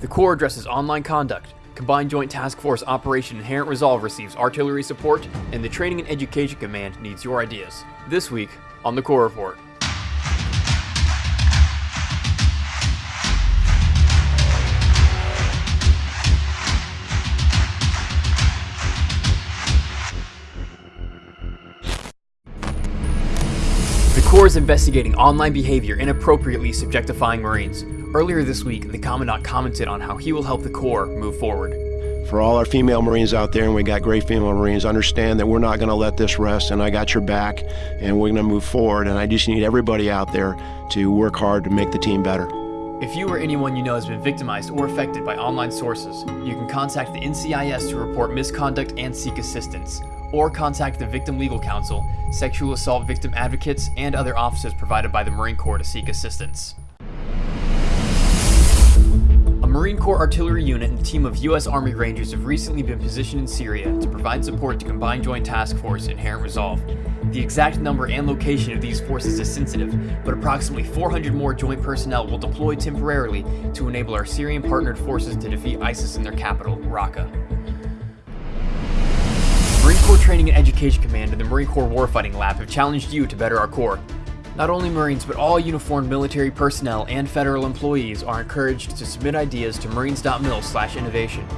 The Corps addresses online conduct, Combined Joint Task Force Operation Inherent Resolve receives artillery support, and the Training and Education Command needs your ideas. This week on the Corps Report. The Corps is investigating online behavior inappropriately subjectifying Marines. Earlier this week, the Commandant commented on how he will help the Corps move forward. For all our female Marines out there, and we got great female Marines, understand that we're not going to let this rest, and I got your back, and we're going to move forward. And I just need everybody out there to work hard to make the team better. If you or anyone you know has been victimized or affected by online sources, you can contact the NCIS to report misconduct and seek assistance, or contact the Victim Legal Counsel, sexual assault victim advocates, and other offices provided by the Marine Corps to seek assistance. Marine Corps artillery unit and team of U.S. Army Rangers have recently been positioned in Syria to provide support to Combined Joint Task Force Inherent Resolve. The exact number and location of these forces is sensitive, but approximately 400 more joint personnel will deploy temporarily to enable our Syrian partnered forces to defeat ISIS in their capital, Raqqa. Marine Corps Training and Education Command and the Marine Corps Warfighting Lab have challenged you to better our Corps. Not only Marines, but all uniformed military personnel and federal employees are encouraged to submit ideas to marines.mil slash innovation.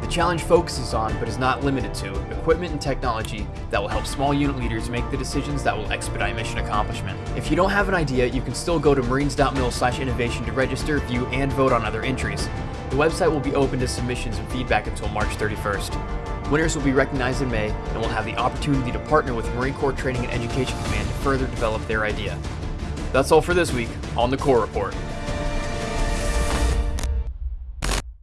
The challenge focuses on, but is not limited to, equipment and technology that will help small unit leaders make the decisions that will expedite mission accomplishment. If you don't have an idea, you can still go to marines.mil slash innovation to register, view, and vote on other entries. The website will be open to submissions and feedback until March 31st. Winners will be recognized in May and will have the opportunity to partner with Marine Corps Training and Education Command to further develop their idea. That's all for this week on the Corps Report.